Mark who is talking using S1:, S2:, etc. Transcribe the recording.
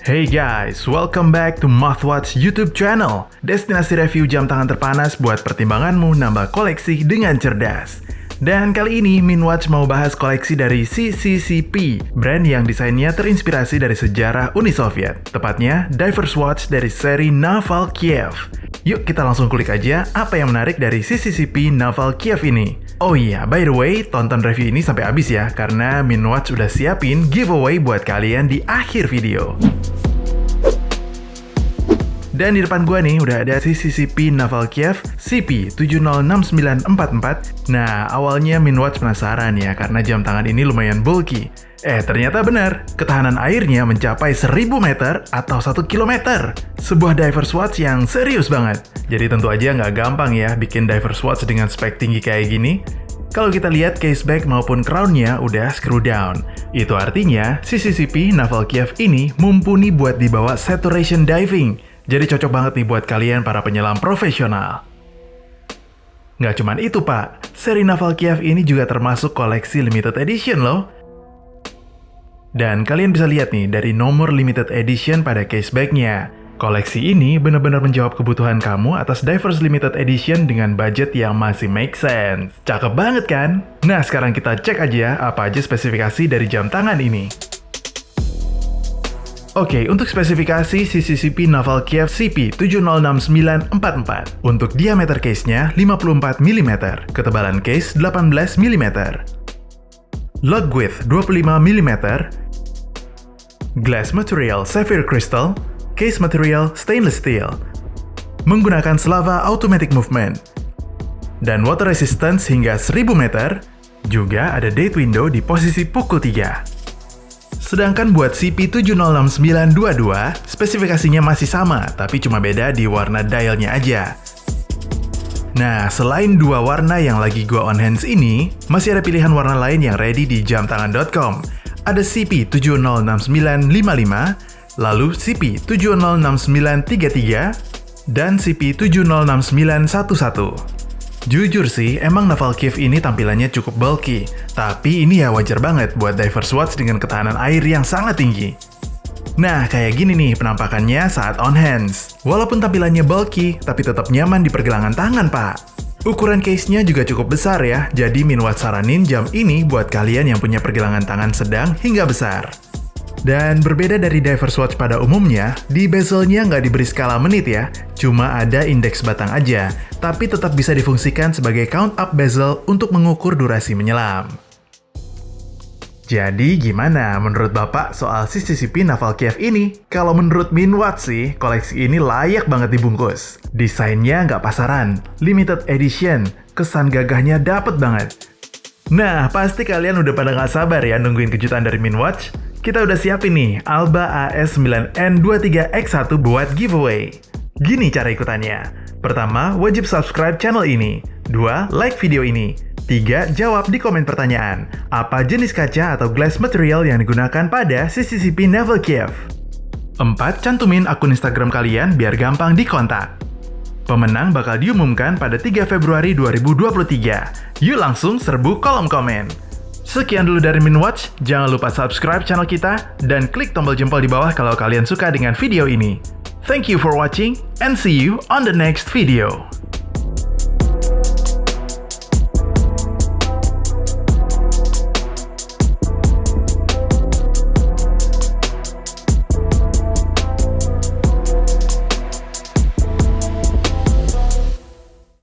S1: Hey guys, welcome back to Mothwatch YouTube channel. Destinasi review jam tangan terpanas buat pertimbanganmu nambah koleksi dengan cerdas. Dan kali ini Minwatch mau bahas koleksi dari CCCP, brand yang desainnya terinspirasi dari sejarah Uni Soviet, tepatnya Divers Watch dari seri Naval Kiev. Yuk kita langsung kulik aja apa yang menarik dari CCCP Naval Kiev ini. Oh iya, by the way, tonton review ini sampai habis ya, karena Minwatch udah siapin giveaway buat kalian di akhir video. Dan di depan gua nih udah ada CCCP Naval Kiev CP706944. Nah, awalnya Minwatch penasaran ya karena jam tangan ini lumayan bulky. Eh, ternyata benar. Ketahanan airnya mencapai 1000 meter atau 1 km. Sebuah divers watch yang serius banget. Jadi tentu aja nggak gampang ya bikin divers watch dengan spek tinggi kayak gini. Kalau kita lihat case back maupun crownnya udah screw down. Itu artinya CCCP Naval Kiev ini mumpuni buat dibawa saturation diving jadi cocok banget nih buat kalian para penyelam profesional. Nggak cuman itu pak, seri Naval Kiev ini juga termasuk koleksi limited edition loh. Dan kalian bisa lihat nih dari nomor limited edition pada case backnya. Koleksi ini benar-benar menjawab kebutuhan kamu atas Divers Limited Edition dengan budget yang masih make sense. Cakep banget kan? Nah sekarang kita cek aja apa aja spesifikasi dari jam tangan ini. Oke, untuk spesifikasi CCCP Naval Kiev CP706944. Untuk diameter case-nya 54 mm, ketebalan case 18 mm. Lug width 25 mm. Glass material sapphire crystal. Case material stainless steel. Menggunakan Slava automatic movement. Dan water resistance hingga 1000 meter. Juga ada date window di posisi pukul 3. Sedangkan buat CP706922, spesifikasinya masih sama, tapi cuma beda di warna dialnya aja. Nah, selain dua warna yang lagi gua on hands ini, masih ada pilihan warna lain yang ready di jamtangan.com. Ada CP706955, lalu CP706933, dan CP706911. Jujur sih, emang Naval Cave ini tampilannya cukup bulky, tapi ini ya wajar banget buat divers watch dengan ketahanan air yang sangat tinggi. Nah, kayak gini nih penampakannya saat on hands. Walaupun tampilannya bulky, tapi tetap nyaman di pergelangan tangan, Pak. Ukuran case-nya juga cukup besar ya, jadi Minwatch saranin jam ini buat kalian yang punya pergelangan tangan sedang hingga besar. Dan berbeda dari Divers Watch pada umumnya, di bezelnya nggak diberi skala menit ya, cuma ada indeks batang aja, tapi tetap bisa difungsikan sebagai count up bezel untuk mengukur durasi menyelam. Jadi gimana menurut Bapak soal CCCP Naval Kiev ini? Kalau menurut Minwatch sih, koleksi ini layak banget dibungkus. Desainnya nggak pasaran, limited edition, kesan gagahnya dapet banget. Nah, pasti kalian udah pada nggak sabar ya nungguin kejutan dari Minwatch. Kita udah siapin nih Alba AS9N23X1 buat giveaway. Gini cara ikutannya. Pertama, wajib subscribe channel ini. Dua, like video ini. Tiga, jawab di komen pertanyaan. Apa jenis kaca atau glass material yang digunakan pada CCCP Naval Kiev? Empat, cantumin akun Instagram kalian biar gampang dikontak. Pemenang bakal diumumkan pada 3 Februari 2023. Yuk langsung serbu kolom komen. Sekian dulu dari Minwatch, jangan lupa subscribe channel kita dan klik tombol jempol di bawah kalau kalian suka dengan video ini. Thank you for watching and see you on the next video.